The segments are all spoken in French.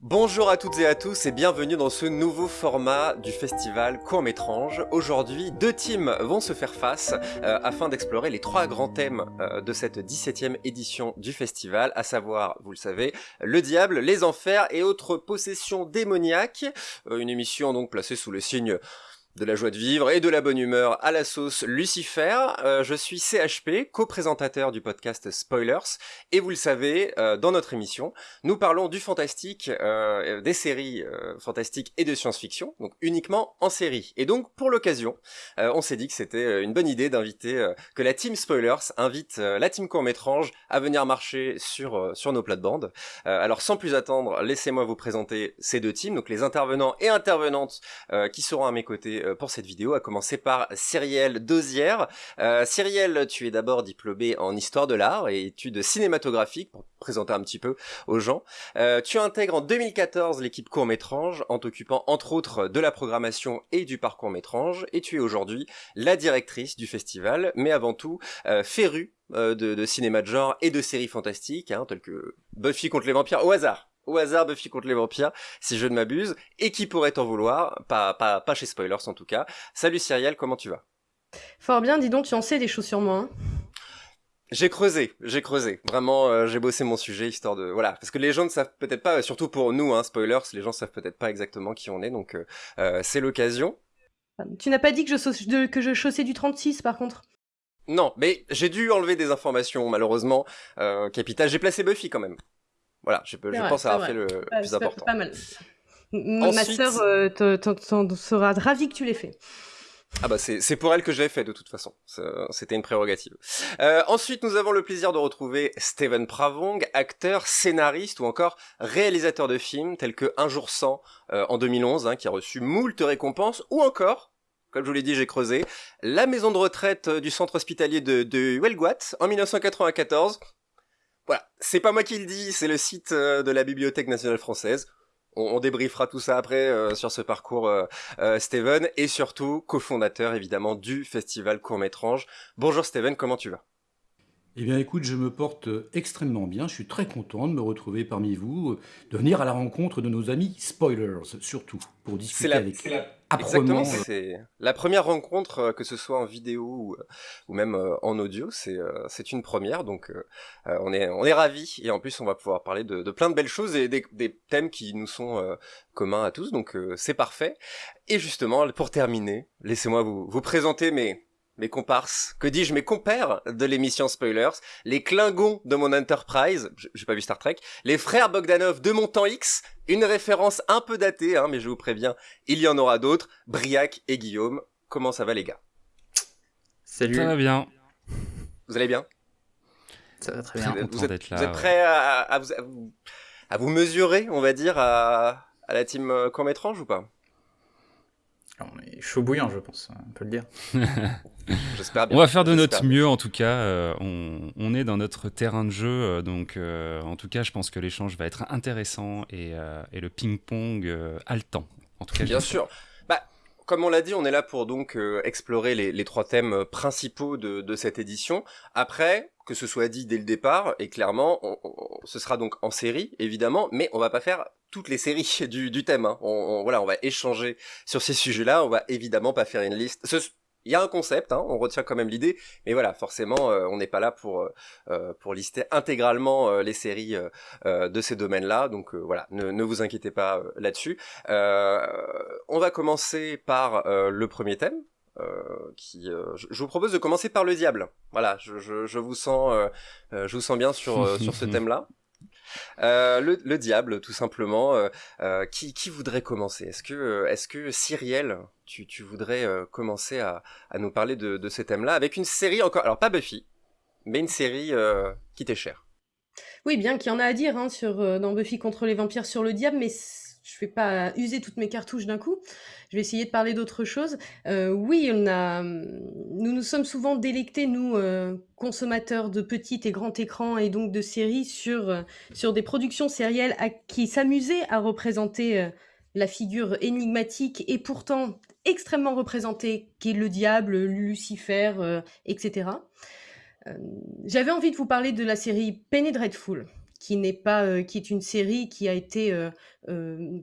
Bonjour à toutes et à tous et bienvenue dans ce nouveau format du festival Court-Métrange. Aujourd'hui, deux teams vont se faire face euh, afin d'explorer les trois grands thèmes euh, de cette 17e édition du festival, à savoir, vous le savez, le diable, les enfers et autres possessions démoniaques. Euh, une émission donc placée sous le signe de la joie de vivre et de la bonne humeur à la sauce Lucifer. Euh, je suis CHP, co-présentateur du podcast Spoilers, et vous le savez, euh, dans notre émission, nous parlons du fantastique, euh, des séries fantastiques et de science-fiction, donc uniquement en série. Et donc, pour l'occasion, on s'est dit que c'était une bonne idée d'inviter, que la team Spoilers invite la team court-métrange à venir marcher sur, sur nos plates-bandes. alors, sans plus attendre, laissez-moi vous présenter ces deux teams, donc les intervenants et intervenantes qui seront à mes côtés pour cette vidéo, à commencer par Cyrielle Dosière. Euh, Cyrielle, tu es d'abord diplômée en histoire de l'art et études cinématographiques, pour présenter un petit peu aux gens. Euh, tu intègres en 2014 l'équipe court-métrange, en t'occupant entre autres de la programmation et du parcours métrange, et tu es aujourd'hui la directrice du festival, mais avant tout euh, férue euh, de, de, cinéma de genre et de séries fantastiques, hein, telles que Buffy contre les vampires au hasard au hasard Buffy contre les vampires, si je ne m'abuse, et qui pourrait t'en vouloir, pas, pas, pas chez Spoilers en tout cas. Salut Cyrielle, comment tu vas? Fort bien, dis donc, tu en sais des choses sur moi. Hein j'ai creusé, j'ai creusé. Vraiment, euh, j'ai bossé mon sujet histoire de voilà, parce que les gens ne savent peut-être pas, surtout pour nous, hein, spoilers, les gens savent peut-être pas exactement qui on est, donc euh, euh, c'est l'occasion. Tu n'as pas dit que je, que je chaussais du 36 par contre? Non, mais j'ai dû enlever des informations malheureusement. Capital, j'ai placé Buffy quand même. Voilà, je, pense avoir fait le plus important. Pas mal. Ma sœur euh, sera ravie que tu l'aies fait. Ah bah c'est pour elle que je l'ai fait de toute façon, c'était une prérogative. Euh, ensuite nous avons le plaisir de retrouver Steven Pravong, acteur, scénariste ou encore réalisateur de films tels que Un jour sans euh, en 2011, hein, qui a reçu moult récompenses, ou encore, comme je vous l'ai dit j'ai creusé, la maison de retraite du centre hospitalier de, de Huelguat en 1994, voilà, c'est pas moi qui le dis, c'est le site euh, de la Bibliothèque nationale française. On, débriefera tout ça après euh, sur ce parcours, euh, Steven, et surtout cofondateur évidemment du festival Court Métrange. Bonjour Steven, comment tu vas? Eh bien écoute, je me porte extrêmement bien, je suis très content de me retrouver parmi vous, de venir à la rencontre de nos amis spoilers, surtout, pour discuter avec Exactement, euh, c'est la première rencontre, euh, que ce soit en vidéo ou, ou même euh, en audio, c'est une première, donc on est on est ravis. Et en plus on va pouvoir parler de, de plein de belles choses et des, des thèmes qui nous sont communs à tous, donc c'est parfait. Et justement, pour terminer, laissez-moi vous vous présenter mes mes comparses, que dis-je, mes compères de l'émission Spoilers, les Klingons de mon Enterprise, j'ai pas vu Star Trek, les frères Bogdanov de mon temps X, une référence un peu datée, hein, mais je vous préviens, il y en aura d'autres, Briac et Guillaume. Comment ça va les gars? Salut. Ça va bien. Vous allez bien? Ça va très bien. Vous, êtes, là, prêts à, vous, à, vous, mesurer, on va dire, à, à la team euh, court ou pas? On est chaud bouillant, je pense, on peut le dire. J'espère On va faire de notre mieux, en tout cas. Euh, on, est dans notre terrain de jeu, euh, donc euh, en tout cas, je pense que l'échange va être intéressant et, le ping-pong haletant. En tout cas, bien sûr. Bah, comme on l'a dit, on est là pour donc explorer les, trois thèmes principaux de, cette édition. Après, que ce soit dit dès le départ, et clairement, ce sera donc en série, évidemment, mais on va pas faire toutes les séries du, du thème. Hein. On, voilà, on va échanger sur ces sujets-là. On va évidemment pas faire une liste. il y a un concept, hein, on retient quand même l'idée, mais voilà, forcément, euh, on n'est pas là pour euh, euh, pour lister intégralement les séries de ces domaines-là. Donc voilà, ne, ne, vous inquiétez pas là-dessus. on va commencer par le premier thème. qui, je, je, vous propose de commencer par le diable. Voilà, je, je, je vous sens, je vous sens bien sur sur ce thème-là. Euh, le, diable, tout simplement. Euh, euh, qui, voudrait commencer? Est-ce que, est-ce que Cyrielle, tu, voudrais commencer à, nous parler de, de ce thème-là avec une série encore, alors pas Buffy, mais une série qui t'est chère? Oui, bien qu'il y en a à dire hein, sur, dans Buffy contre les vampires sur le diable, mais je vais pas user toutes mes cartouches d'un coup. Je vais essayer de parler d'autre chose. Euh, oui, a, nous nous sommes souvent délectés, nous, euh, consommateurs de petits et grands écrans et donc de séries, sur, euh, des productions sérielles à, qui s'amusaient à représenter la figure énigmatique et pourtant extrêmement représentée qu'est le diable, Lucifer, etc. J'avais envie de vous parler de la série Penny Dreadful, qui n'est pas, qui est une série qui a été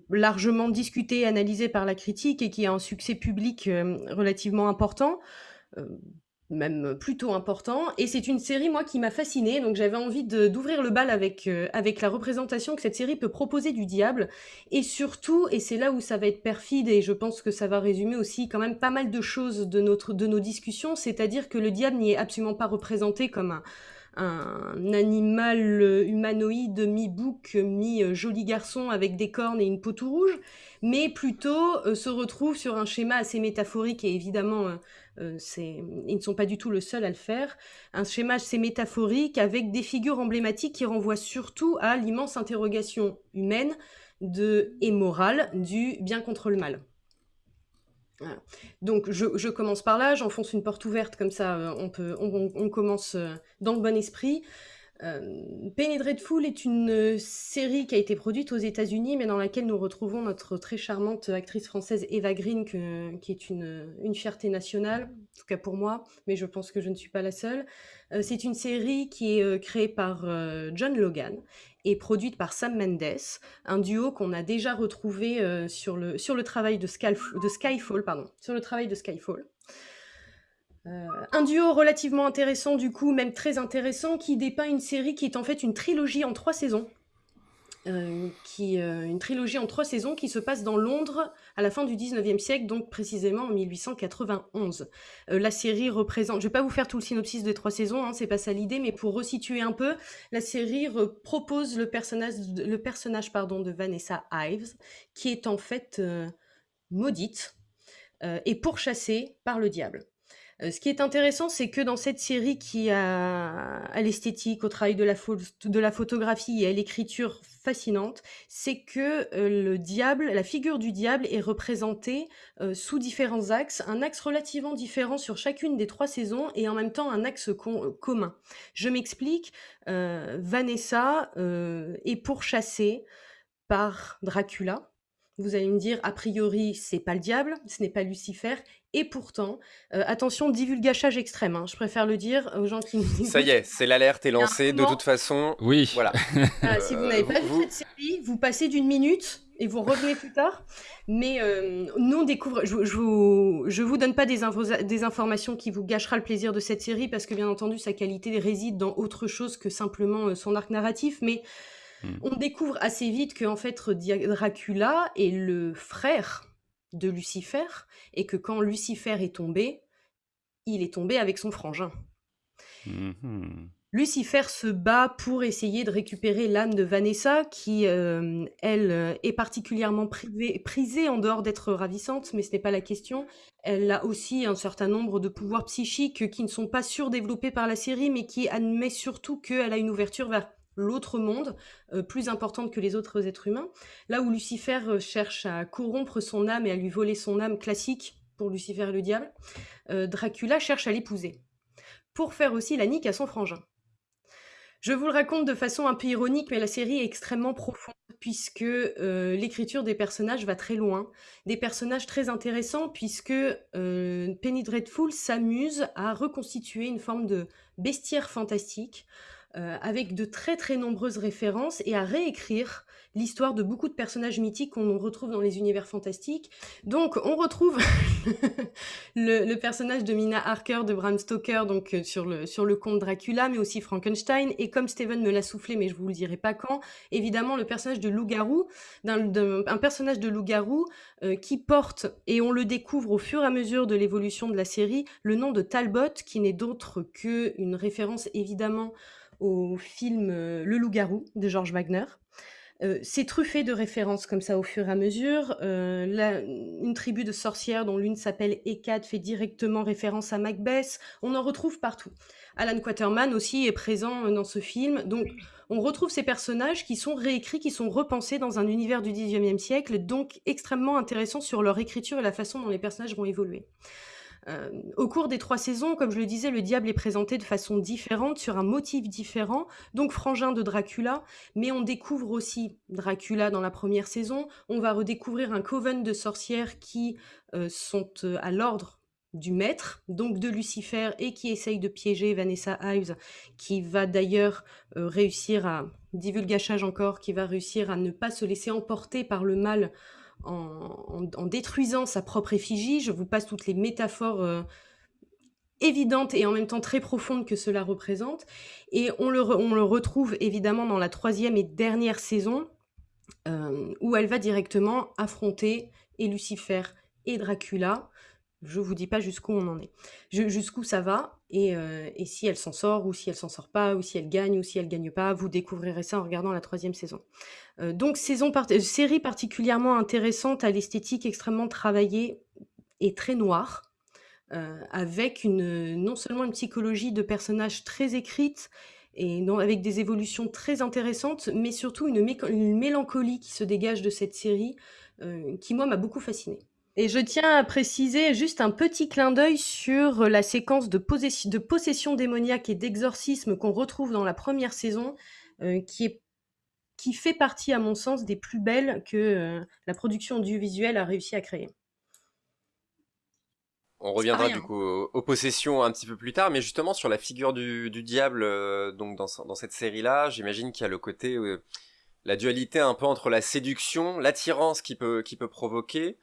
largement discutée, analysée par la critique et qui a un succès public relativement important même plutôt important. Et c'est une série, moi, qui m'a fascinée. Donc j'avais envie d'ouvrir le bal avec, avec la représentation que cette série peut proposer du diable. Et surtout, et c'est là où ça va être perfide, et je pense que ça va résumer aussi quand même pas mal de choses de, notre, de nos discussions, c'est-à-dire que le diable n'y est absolument pas représenté comme un, un animal humanoïde mi-bouc, mi-joli garçon avec des cornes et une peau tout rouge, mais plutôt euh, se retrouve sur un schéma assez métaphorique et évidemment euh, euh, ils ne sont pas du tout le seul à le faire, un schéma assez métaphorique avec des figures emblématiques qui renvoient surtout à l'immense interrogation humaine de, et morale du bien contre le mal. Donc je, commence par là, j'enfonce une porte ouverte comme ça, euh, on, peut, on commence euh, dans le bon esprit. Euh, Penny Dreadful est une euh, série qui a été produite aux États-Unis, mais dans laquelle nous retrouvons notre très charmante actrice française Eva Green, qui est une, une, fierté nationale, en tout cas pour moi, mais je pense que je ne suis pas la seule. C'est une série qui est créée par John Logan et produite par Sam Mendes, un duo qu'on a déjà retrouvé sur, le, travail de Skyfall. Euh, un duo relativement intéressant du coup, même très intéressant, qui dépeint une série qui est en fait une trilogie en trois saisons. Euh, qui, euh, une trilogie en trois saisons qui se passe dans Londres à la fin du 19e siècle, donc précisément en 1891. la série représente, je vais pas vous faire tout le synopsis des trois saisons, hein, c'est pas ça l'idée, mais pour resituer un peu, la série propose le personnage, le personnage pardon, de Vanessa Ives, qui est en fait maudite et pourchassée par le diable. Euh, ce qui est intéressant, c'est que dans cette série qui a l'esthétique, au travail de la, photographie et à l'écriture fascinante, c'est que euh, la figure du diable est représentée euh, sous différents axes, un axe relativement différent sur chacune des trois saisons et en même temps un axe commun. Je m'explique, Vanessa est pourchassée par Dracula, vous allez me dire, a priori, c'est pas le diable, ce n'est pas Lucifer, et pourtant, euh, attention, divulgachage extrême, hein, je préfère le dire aux gens qui nous Ça y est, c'est l'alerte est lancée, de toute façon. Oui. Voilà. Ah, si vous n'avez pas vu cette série, vous passez d'une minute et vous revenez plus tard. Mais euh, nous, on découvre. Je, je, vous, je vous donne pas des, des, informations qui vous gâchera le plaisir de cette série parce que, bien entendu, sa qualité réside dans autre chose que simplement euh, son arc narratif. Mais Hmm. On découvre assez vite que en fait Dracula est le frère de Lucifer et que quand Lucifer est tombé, il est tombé avec son frangin. Hmm. Lucifer se bat pour essayer de récupérer l'âme de Vanessa, qui, euh, elle, est particulièrement prisée en dehors d'être ravissante, mais ce n'est pas la question. Elle a aussi un certain nombre de pouvoirs psychiques qui ne sont pas surdéveloppés par la série, mais qui admet surtout qu'elle a une ouverture vers l'autre monde, euh, plus importante que les autres êtres humains. Là où Lucifer euh, cherche à corrompre son âme et à lui voler son âme classique pour Lucifer et le diable, euh, Dracula cherche à l'épouser, pour faire aussi la nique à son frangin. Je vous le raconte de façon un peu ironique, mais la série est extrêmement profonde, puisque l'écriture des personnages va très loin. Des personnages très intéressants, puisque Penny Dreadful s'amuse à reconstituer une forme de bestiaire fantastique, euh, avec de très très nombreuses références et à réécrire l'histoire de beaucoup de personnages mythiques qu'on retrouve dans les univers fantastiques. Donc on retrouve le, personnage de Mina Harker de Bram Stoker donc euh, sur le sur le conte Dracula, mais aussi Frankenstein et comme Steven me l'a soufflé, mais je vous le dirai pas quand, évidemment le personnage de loup-garou, un, personnage de loup-garou euh, qui porte et on le découvre au fur et à mesure de l'évolution de la série le nom de Talbot, qui n'est d'autre que une référence évidemment au film euh, Le Loup-garou de George Wagner. Euh, c'est truffé de références comme ça au fur et à mesure. Euh, une tribu de sorcières dont l'une s'appelle Hécate fait directement référence à Macbeth. On en retrouve partout. Alan Quaterman aussi est présent dans ce film. Donc on retrouve ces personnages qui sont réécrits, qui sont repensés dans un univers du XIXe siècle, donc extrêmement intéressants sur leur écriture et la façon dont les personnages vont évoluer. Euh, au cours des trois saisons, comme je le disais, le diable est présenté de façon différente, sur un motif différent, donc frangin de Dracula, mais on découvre aussi Dracula dans la première saison, on va redécouvrir un coven de sorcières qui euh, sont euh, à l'ordre du maître, donc de Lucifer, et qui essaye de piéger Vanessa Ives, qui va d'ailleurs réussir à divulgachage encore, qui va réussir à ne pas se laisser emporter par le mal en, détruisant sa propre effigie. Je vous passe toutes les métaphores euh, évidentes et en même temps très profondes que cela représente. Et on le, retrouve évidemment dans la troisième et dernière saison, euh, où elle va directement affronter et Lucifer et Dracula. Je vous dis pas jusqu'où on en est, jusqu'où ça va, euh, et, si elle s'en sort, ou si elle s'en sort pas, ou si elle gagne, ou si elle gagne pas, vous découvrirez ça en regardant la troisième saison. Euh, donc saison série particulièrement intéressante à l'esthétique extrêmement travaillée et très noire, avec une, non seulement une psychologie de personnages très écrite, et avec des évolutions très intéressantes, mais surtout une, mélancolie qui se dégage de cette série, euh, qui moi m'a beaucoup fascinée. Et je tiens à préciser juste un petit clin d'œil sur la séquence de, possession démoniaque et d'exorcisme qu'on retrouve dans la première saison, euh, qui, est, qui fait partie, à mon sens, des plus belles que euh, la production audiovisuelle a réussi à créer. On reviendra du coup aux, possessions un petit peu plus tard, mais justement sur la figure du, diable, euh, donc dans, cette série-là, j'imagine qu'il y a le côté, euh, la dualité un peu entre la séduction, l'attirance qui peut, qui peut provoquer,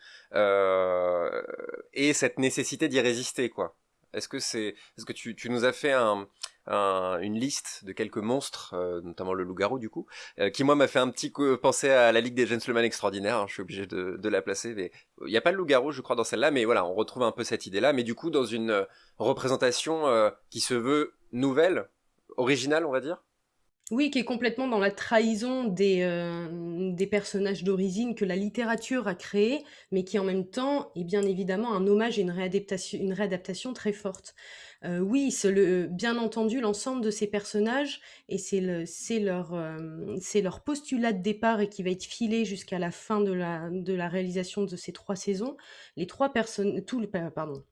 et cette nécessité d'y résister, quoi. Est-ce que c'est, est-ce que tu, tu nous as fait un, une liste de quelques monstres, euh, notamment le loup-garou du coup, euh, qui moi m'a fait un petit coup penser à la Ligue des Gentlemen Extraordinaires, hein, je suis obligé de, la placer, mais il n'y a pas le loup-garou je crois dans celle-là, mais voilà, on retrouve un peu cette idée-là, mais du coup dans une euh, représentation qui se veut nouvelle, originale on va dire? Oui, qui est complètement dans la trahison des, des personnages d'origine que la littérature a créés, mais qui en même temps est bien évidemment un hommage et une réadaptation, une réadaptation très forte. Euh, oui, c'est le bien entendu l'ensemble de ces personnages et c'est le c'est leur, c'est leur postulat de départ et qui va être filé jusqu'à la fin de la de la réalisation de ces trois saisons. Les trois personnes pardon,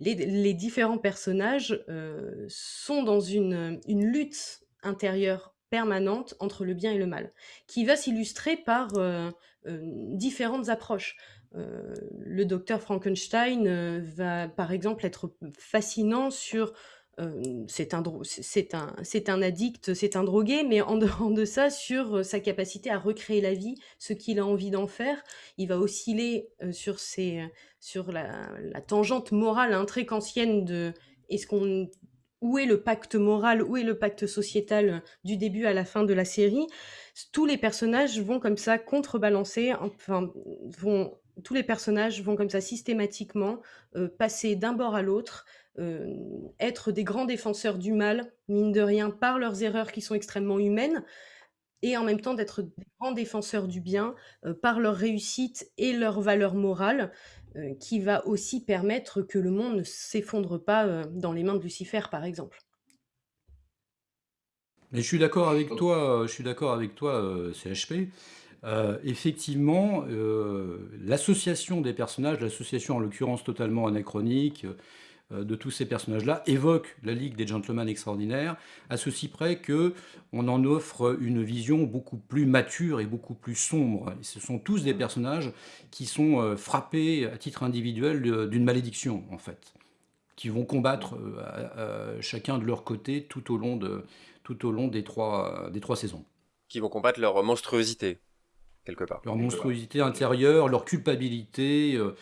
les différents personnages, euh, sont dans une, une lutte intérieure permanente entre le bien et le mal, qui va s'illustrer par, euh, différentes approches. Euh, le docteur Frankenstein euh, va par exemple être fascinant sur euh, c'est un, c'est un, un addict, c'est un drogué, mais en dehors de ça, sur sa capacité à recréer la vie, ce qu'il a envie d'en faire. Il va osciller sur, ses, sur la, tangente morale hein, très de est-ce qu'on où est le pacte moral, où est le pacte sociétal du début à la fin de la série? Tous les personnages vont comme ça contrebalancer, enfin, vont tous les personnages vont comme ça systématiquement euh, passer d'un bord à l'autre, euh, être des grands défenseurs du mal, mine de rien, par leurs erreurs qui sont extrêmement humaines, et en même temps d'être des grands défenseurs du bien euh, par leur réussite et leur valeur morale, qui va aussi permettre que le monde ne s'effondre pas dans les mains de Lucifer, par exemple. Mais je suis d'accord avec toi, je suis d'accord avec toi, CHP. Euh, effectivement, euh, l'association des personnages, l'association en l'occurrence totalement anachronique euh, de tous ces personnages-là, évoque la Ligue des Gentlemen Extraordinaires, à ceci près que on en offre une vision beaucoup plus mature et beaucoup plus sombre. ce sont tous des personnages qui sont frappés à titre individuel d'une malédiction, en fait, qui vont combattre chacun de leur côté tout au long, de, tout au long des, trois, des trois saisons. Qui vont combattre leur monstruosité quelque part. Leur monstruosité intérieure, leur culpabilité, euh,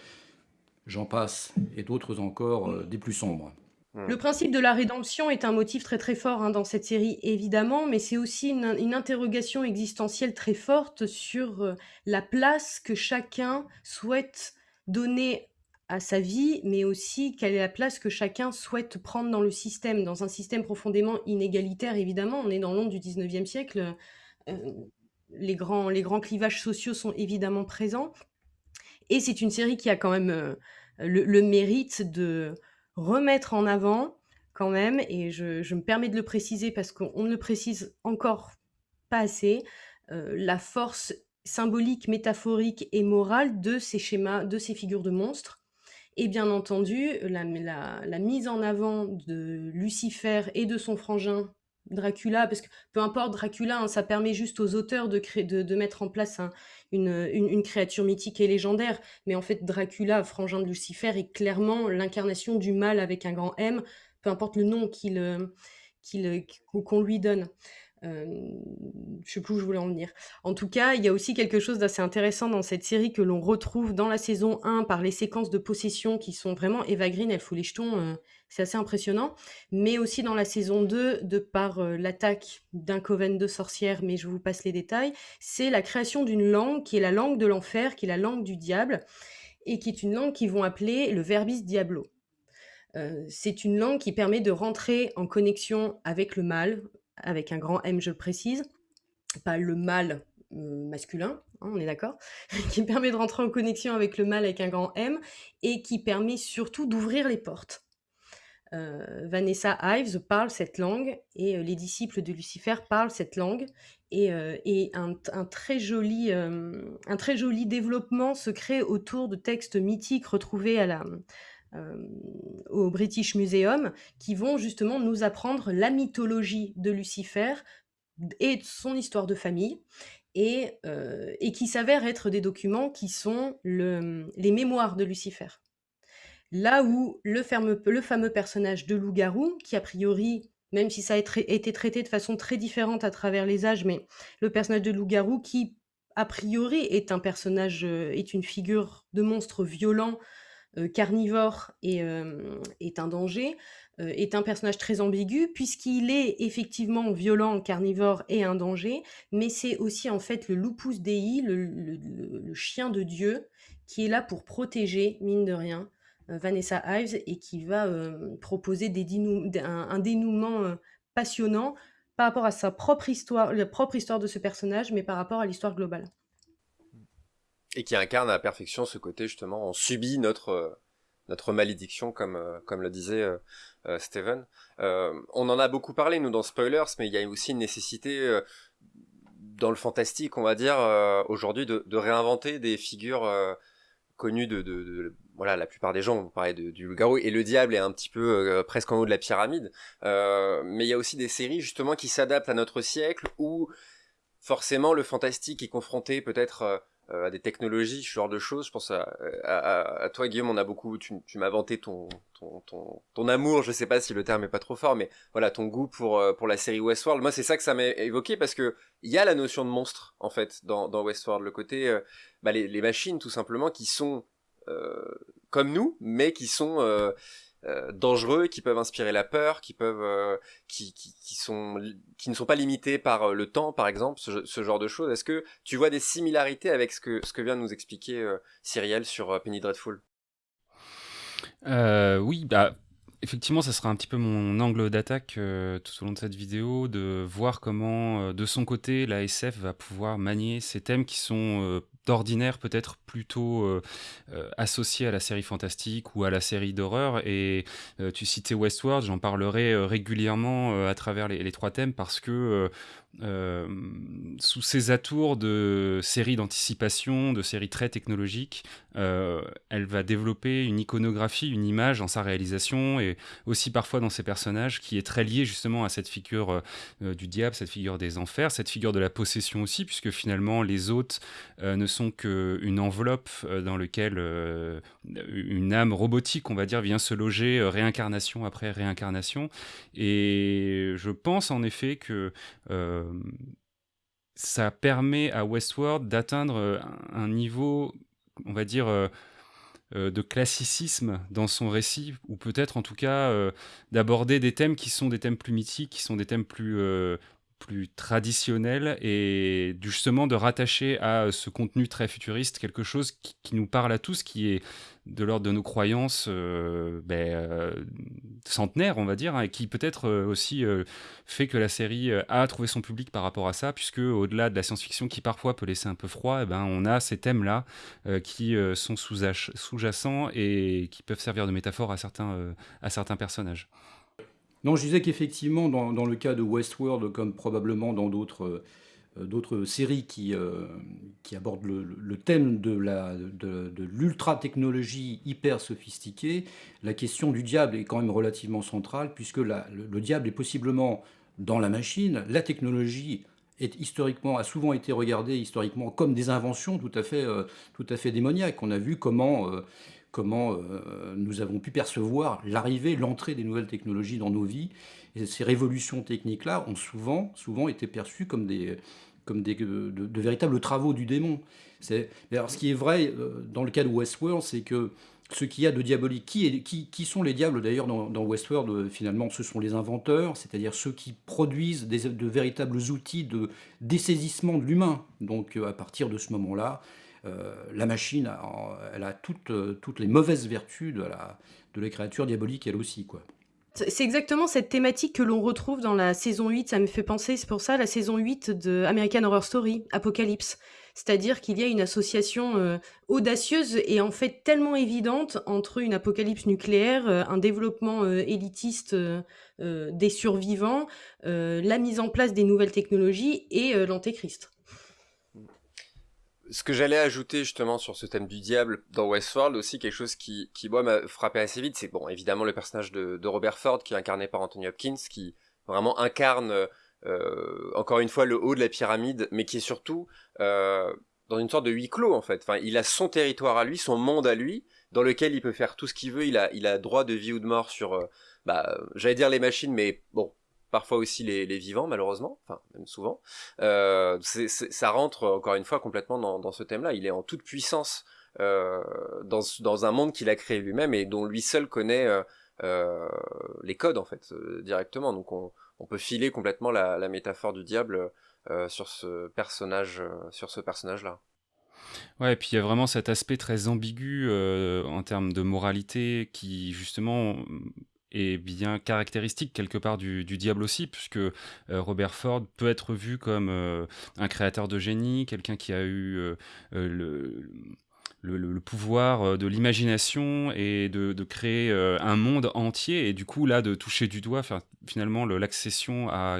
j'en passe, et d'autres encore, euh, des plus sombres. Hmm. Le principe de la rédemption est un motif très très fort hein, dans cette série, évidemment, mais c'est aussi une, interrogation existentielle très forte sur euh, la place que chacun souhaite donner à sa vie, mais aussi quelle est la place que chacun souhaite prendre dans le système, dans un système profondément inégalitaire, évidemment. On est dans l'onde du 19e siècle les grands, les grands clivages sociaux sont évidemment présents. Et c'est une série qui a quand même euh, le, mérite de remettre en avant, quand même, et je, me permets de le préciser parce qu'on ne le précise encore pas assez, euh, la force symbolique, métaphorique et morale de ces schémas, de ces figures de monstres. Et bien entendu, la, la mise en avant de Lucifer et de son frangin Dracula, parce que peu importe Dracula, hein, ça permet juste aux auteurs de, de, mettre en place une, créature mythique et légendaire. Mais en fait, Dracula, frangin de Lucifer, est clairement l'incarnation du mal avec un grand M, peu importe le nom qu'il, euh, qu'il, qu'on lui donne. Euh, je sais plus où je voulais en venir. En tout cas, il y a aussi quelque chose d'assez intéressant dans cette série que l'on retrouve dans la saison 1 par les séquences de possession qui sont vraiment Eva Green, elle fout les jetons, euh, c'est assez impressionnant. Mais aussi dans la saison 2, de par euh, l'attaque d'un coven de sorcières, mais je vous passe les détails, c'est la création d'une langue qui est la langue de l'enfer, qui est la langue du diable, et qui est une langue qu'ils vont appeler le verbis diablo. c'est une langue qui permet de rentrer en connexion avec le mal, avec un grand M, je le précise, pas le mal euh, masculin, hein, on est d'accord, qui permet de rentrer en connexion avec le mal avec un grand M et qui permet surtout d'ouvrir les portes. Euh, Vanessa Ives parle cette langue et euh, les disciples de Lucifer parlent cette langue et, un, très joli, un très joli développement se crée autour de textes mythiques retrouvés à la, euh, au British Museum qui vont justement nous apprendre la mythologie de Lucifer et son histoire de famille et, euh, qui s'avèrent être des documents qui sont le, les mémoires de Lucifer. Là où le fameux, personnage de loup-garou, qui a priori, même si ça a été traité de façon très différente à travers les âges, mais le personnage de loup-garou qui, a priori, est un personnage, euh, est une figure de monstre violent euh, carnivore et, euh, est un danger, est un personnage très ambigu puisqu'il est effectivement violent, carnivore et un danger, mais c'est aussi en fait le lupus dei, le, chien de Dieu, qui est là pour protéger, mine de rien, Vanessa Ives et qui va proposer des un, dénouement passionnant par rapport à sa propre histoire, la propre histoire de ce personnage, mais par rapport à l'histoire globale et qui incarne à la perfection ce côté justement on subit notre euh, notre malédiction comme euh, comme le disait euh, Steven. on en a beaucoup parlé nous dans spoilers, mais il y a aussi une nécessité dans le fantastique, on va dire aujourd'hui de, réinventer des figures connues de, voilà la plupart des gens vont parler du loup-garou et le diable est un petit peu presque en haut de la pyramide. mais il y a aussi des séries justement qui s'adaptent à notre siècle où forcément le fantastique est confronté peut-être euh, à des technologies, ce genre de choses. Je pense à, à, toi, Guillaume, on a beaucoup, tu, tu m'as vanté ton, ton, ton, ton, amour, je sais pas si le terme est pas trop fort, mais voilà, ton goût pour, euh, pour la série Westworld. Moi, c'est ça que ça m'a évoqué parce que il y a la notion de monstre, en fait, dans, dans Westworld. Le côté, euh, bah, les, les, machines, tout simplement, qui sont comme nous, mais qui sont euh, dangereux, qui peuvent inspirer la peur, qui peuvent, euh, qui, sont, qui ne sont pas limités par euh, le temps, par exemple, ce, ce genre de choses. Est-ce que tu vois des similarités avec ce que, ce que vient de nous expliquer Cyrielle sur Penny Dreadful? Oui, bah effectivement, ça sera un petit peu mon angle d'attaque tout au long de cette vidéo, de voir comment, de son côté, la SF va pouvoir manier ces thèmes qui sont d'ordinaire peut-être plutôt euh, euh, associé à la série fantastique ou à la série d'horreur. Et euh, tu citais Westworld, j'en parlerai régulièrement à travers les, trois thèmes parce que sous ces atours de séries d'anticipation, de séries très technologiques, elle va développer une iconographie, une image dans sa réalisation et aussi parfois dans ses personnages qui est très liée justement à cette figure du diable, cette figure des enfers, cette figure de la possession aussi, puisque finalement les hôtes ne sont qu'une enveloppe euh, dans laquelle euh, une âme robotique, on va dire, vient se loger euh, réincarnation après réincarnation. Et je pense en effet que ça permet à Westworld d'atteindre un niveau, on va dire, de classicisme dans son récit, ou peut-être en tout cas d'aborder des thèmes qui sont des thèmes plus mythiques, qui sont des thèmes plus, plus traditionnel et justement de rattacher à ce contenu très futuriste quelque chose qui, nous parle à tous, qui est de l'ordre de nos croyances euh, ben, euh, centenaires, on va dire, hein, et qui peut-être euh, aussi fait que la série a trouvé son public par rapport à ça, puisque au-delà de la science-fiction qui parfois peut laisser un peu froid, eh ben, on a ces thèmes-là qui sont sous-jacents et qui peuvent servir de métaphore à certains personnages. Non, je disais qu'effectivement, dans, le cas de Westworld, comme probablement dans d'autres euh, séries qui, euh, qui abordent le, thème de l'ultra-technologie hyper sophistiquée, la question du diable est quand même relativement centrale, puisque le, diable est possiblement dans la machine, la technologie est historiquement, a souvent été regardée historiquement comme des inventions tout à fait, euh, tout à fait démoniaques. On a vu comment comment nous avons pu percevoir l'arrivée, l'entrée des nouvelles technologies dans nos vies. Et ces révolutions techniques-là ont souvent, souvent été perçues comme des, comme des, de, véritables travaux du démon. Alors, ce qui est vrai dans le cas de Westworld, c'est que ce qu'il y a de diabolique. Qui, qui, qui sont les diables d'ailleurs dans, Westworld euh, Finalement, ce sont les inventeurs, c'est-à-dire ceux qui produisent des, de véritables outils de dessaisissement de l'humain. Donc euh, à partir de ce moment-là, euh, la machine, elle a toutes, toutes les mauvaises vertus de la, créature diabolique elle aussi. quoi. C'est exactement cette thématique que l'on retrouve dans la saison 8, ça me fait penser, c'est pour ça la saison 8 de American Horror Story, Apocalypse. C'est-à-dire qu'il y a une association euh, audacieuse et en fait tellement évidente entre une apocalypse nucléaire, euh, un développement euh, élitiste des survivants, la mise en place des nouvelles technologies et l'antéchrist ce que j'allais ajouter justement sur ce thème du diable dans Westworld aussi quelque chose qui, qui moi m'a frappé assez vite, c'est bon évidemment le personnage de, Robert Ford qui est incarné par Anthony Hopkins qui vraiment incarne euh, encore une fois le haut de la pyramide, mais qui est surtout euh, dans une sorte de huis clos en fait. Enfin, il a son territoire à lui, son monde à lui, dans lequel il peut faire tout ce qu'il veut. Il a, il a droit de vie ou de mort sur, euh, bah, j'allais dire les machines, mais bon, parfois aussi les, vivants malheureusement, enfin même souvent. Euh, ça rentre encore une fois complètement dans, ce thème-là. Il est en toute puissance euh, dans, dans un monde qu'il a créé lui-même et dont lui seul connaît euh, les codes en fait directement. Donc on, peut filer complètement la, métaphore du diable sur ce personnage, sur ce personnage-là. Ouais, et puis il y a vraiment cet aspect très ambigu en termes de moralité qui justement est bien caractéristique quelque part du, diable aussi, puisque Robert Ford peut être vu comme un créateur de génie, quelqu'un qui a eu le le, pouvoir euh, de l'imagination et de, créer euh, un monde entier. Et du coup là de toucher du doigt finalement l'accession à,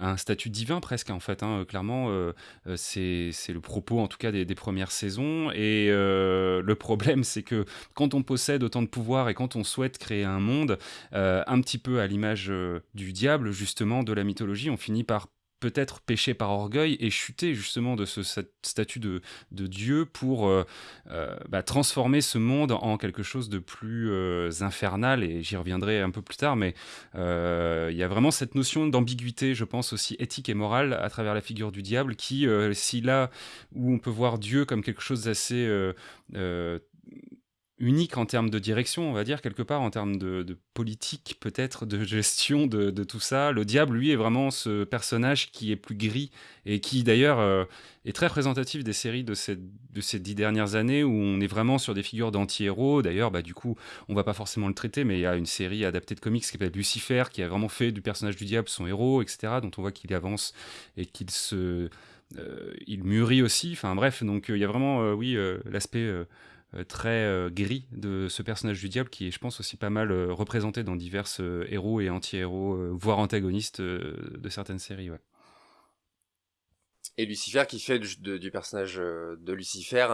un statut divin presque en fait hein, clairement euh, c'est le propos en tout cas des, premières saisons. Et le problème c'est que quand on possède autant de pouvoir et quand on souhaite créer un monde un petit peu à l'image du diable justement de la mythologie on finit par peut-être péché par orgueil et chuter justement de ce statut de, Dieu pour euh, euh, bah, transformer ce monde en quelque chose de plus euh, infernal, et j'y reviendrai un peu plus tard, mais il y a vraiment cette notion d'ambiguïté, je pense aussi éthique et morale à travers la figure du diable, qui, si là où on peut voir Dieu comme quelque chose d'assez unique en termes de direction, on va dire, quelque part, en termes de, politique, peut-être, de gestion de, tout ça. Le diable, lui, est vraiment ce personnage qui est plus gris et qui, d'ailleurs, euh, est très représentatif des séries de ces, dix dernières années où on est vraiment sur des figures d'anti-héros. D'ailleurs, bah, du coup, on va pas forcément le traiter, mais il y a une série adaptée de comics qui s'appelle Lucifer, qui a vraiment fait du personnage du diable son héros, etc., dont on voit qu'il avance et qu'il se... Euh, il mûrit aussi, enfin bref, donc euh, il y a vraiment, oui, l'aspect très euh, gris de ce personnage du diable qui est, je pense, aussi pas mal euh, représenté dans divers héros et anti-héros, voire antagonistes de certaines séries. Et Lucifer qui fait du, personnage de Lucifer,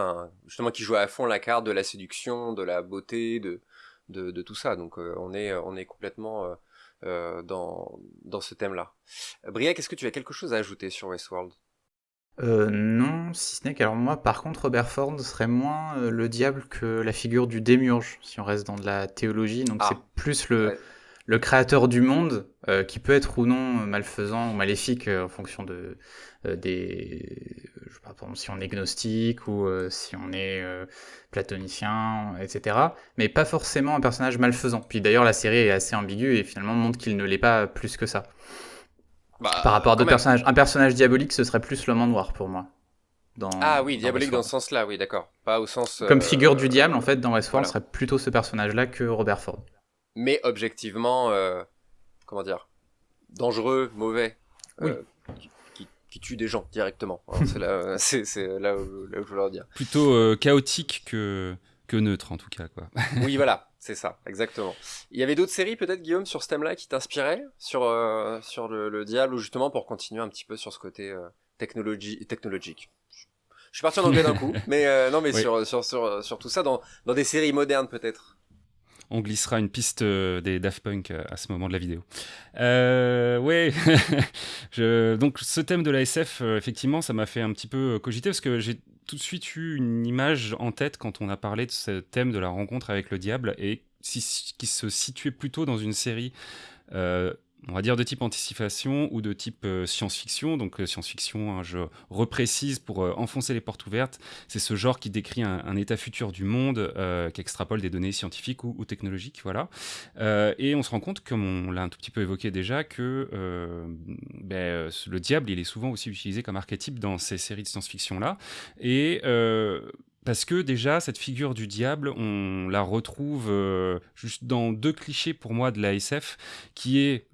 justement qui joue à fond la carte de la séduction, de la beauté, de, de, tout ça. Donc on, est, on est complètement dans, dans ce thème-là. Briac, est-ce que tu as quelque chose à ajouter sur Westworld? Euh, non, si ce n'est qu'alors moi, par contre, Robert Ford serait moins euh, le diable que la figure du démiurge, si on reste dans de la théologie. Donc c'est ah, plus le, le créateur du monde, euh, qui peut être ou non malfaisant ou maléfique en fonction de des, je sais pas, par exemple, si on est gnostique ou si on est platonicien, etc. Mais pas forcément un personnage malfaisant. Puis d'ailleurs, la série est assez ambiguë et finalement montre qu'il ne l'est pas plus que ça. Bah, Par rapport à d'autres personnages. Un personnage diabolique, ce serait plus l'homme en noir pour moi. Dans, ah oui, diabolique dans ce sens-là, oui, d'accord. Pas au sens. Comme euh, figure du diable, en fait, dans Westworld, ce serait plutôt ce personnage-là que Robert Ford. Mais objectivement, euh, comment dire, dangereux, mauvais, euh, qui, tue des gens directement. c'est là, c'est, là, où, là, où, je veux leur dire. Plutôt chaotique que, que neutre, en tout cas. Quoi. oui, voilà. C'est ça, exactement. Il y avait d'autres séries peut-être, Guillaume, sur ce thème-là qui t'inspiraient sur, euh, sur le, diable ou justement pour continuer un petit peu sur ce côté euh, technologique? Je suis parti en anglais d'un coup, mais euh, non, mais sur, sur, sur, sur, tout ça, dans, dans des séries modernes peut-être. on glissera une piste des Daft Punk à ce moment de la vidéo. Euh, ouais, je, donc ce thème de la SF, effectivement, ça m'a fait un petit peu cogiter parce que j'ai tout de suite eu une image en tête quand on a parlé de ce thème de la rencontre avec le diable et qui se situait plutôt dans une série euh, on va dire de type anticipation ou de type euh, science-fiction. Donc euh, science-fiction, hein, je reprécise pour enfoncer les portes ouvertes, c'est ce genre qui décrit un, état futur du monde, qui extrapole des données scientifiques ou, technologiques, voilà. et on se rend compte, comme on l'a un tout petit peu évoqué déjà, que ben, le diable, il est souvent aussi utilisé comme archétype dans ces séries de science-fiction là. Et parce que déjà, cette figure du diable, on la retrouve euh, juste dans deux clichés pour moi de la SF, qui est,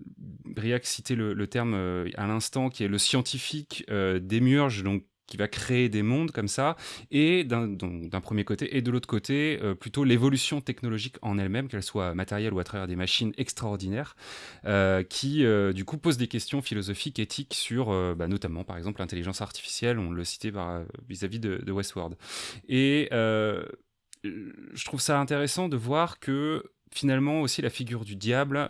Briac citait le, le terme euh, à l'instant, qui est le scientifique euh, démurge, donc qui va créer des mondes comme ça, et d'un premier côté, et de l'autre côté, euh, plutôt l'évolution technologique en elle-même, qu'elle soit matérielle ou à travers des machines extraordinaires, euh, qui euh, du coup pose des questions philosophiques, éthiques sur bah, notamment par exemple l'intelligence artificielle, on le citait vis-à-vis de, de, Westworld. Et je trouve ça intéressant de voir que finalement aussi la figure du diable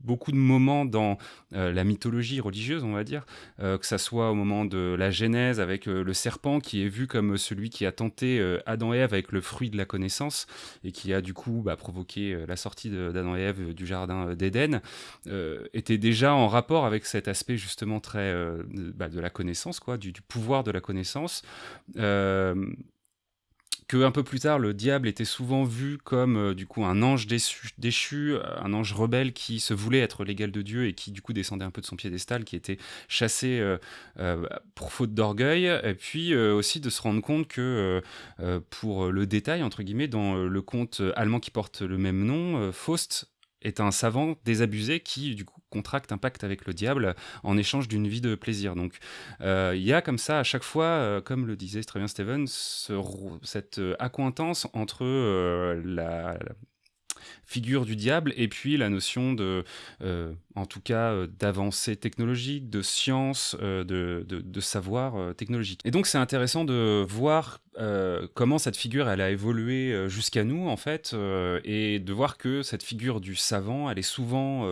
beaucoup de moments dans euh, la mythologie religieuse, on va dire, euh, que ça soit au moment de la Genèse avec euh, le serpent qui est vu comme celui qui a tenté Adam et Ève avec le fruit de la connaissance et qui a du coup bah, provoqué la sortie d'Adam et Ève du jardin d'Éden, était déjà en rapport avec cet aspect justement très bah, de la connaissance, quoi, du, du, pouvoir de la connaissance que un peu plus tard le diable était souvent vu comme euh, du coup un ange déchu, un ange rebelle qui se voulait être l'égal de Dieu et qui du coup descendait un peu de son piédestal, qui était chassé euh, euh, pour faute d'orgueil, et puis aussi de se rendre compte que pour le détail entre guillemets dans le conte allemand qui porte le même nom, Faust est un savant désabusé qui du coup contracte un pacte avec le diable en échange d'une vie de plaisir. Donc euh, il y a comme ça à chaque fois, euh, comme le disait très bien Steven, cette euh, accointance entre la, figure du diable et puis la notion de, euh, en tout cas, euh, d'avancée technologique, de science, euh, de, de, savoir technologique. Et donc c'est intéressant de voir comment cette figure elle a évolué jusqu'à nous en fait et de voir que cette figure du savant elle est souvent